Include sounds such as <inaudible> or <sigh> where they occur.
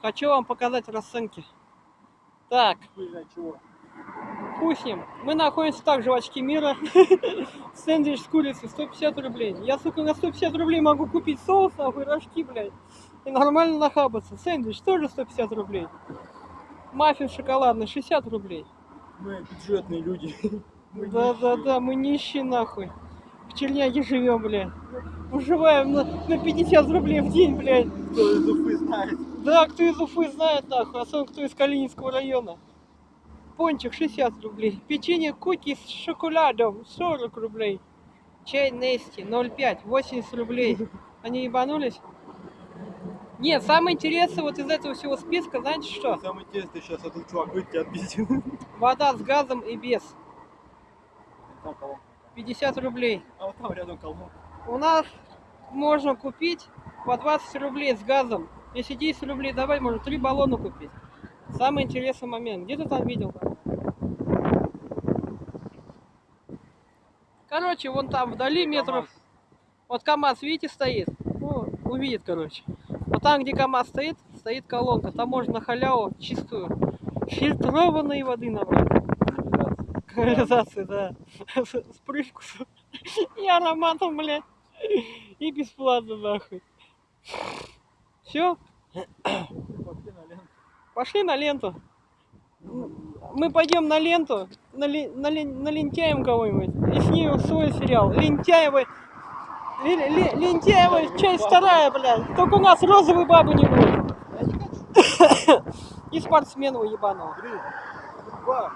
Хочу вам показать расценки. Так, чего. Мы находимся также в очке мира. <laughs> Сэндвич с курицей 150 рублей. Я, сука, на 150 рублей могу купить соус, нахуй, рожки, блядь. И нормально нахабаться. Сэндвич тоже 150 рублей. Маффин шоколадный 60 рублей. Мы бюджетные люди. <laughs> Да-да-да, мы нищие нахуй. В Черняге живем, блядь. Выживаем на, на 50 рублей в день, блядь. Кто из Уфы знает. Да, кто из Уфы знает, нахуй, особенно кто из Калининского района. Пончик 60 рублей. Печенье куки с шоколадом 40 рублей. Чай Нести 0,5, 80 рублей. Они ебанулись? Нет, самое интересное вот из этого всего списка, знаете что? Самое интересное, сейчас этот чувак тебя отбить. <laughs> Вода с газом и без. Там колонка. 50 рублей. А вот там рядом колонка. У нас можно купить по 20 рублей с газом. Если 10 рублей давать, можно 3 баллона купить. Самый интересный момент. Где ты там видел? Короче, вон там вдали метров... Вот КамАЗ, видите, стоит? Ну, увидит, короче. Вот там, где КамАЗ стоит, стоит колонка. Там можно на халяву чистую фильтрованной воды набрать. Канализация, да. С привкусом. И ароматом, блядь. И бесплатно, нахуй. Все, Пошли на ленту. пошли на ленту. Мы пойдем на ленту, нали- нали- налентяем кого-нибудь и снимем свой сериал. Лентяева, Ле- ле- Лентяева, часть вторая, блядь. Только у нас розовой бабы не будет. И спортсменов ебаного. Три, два,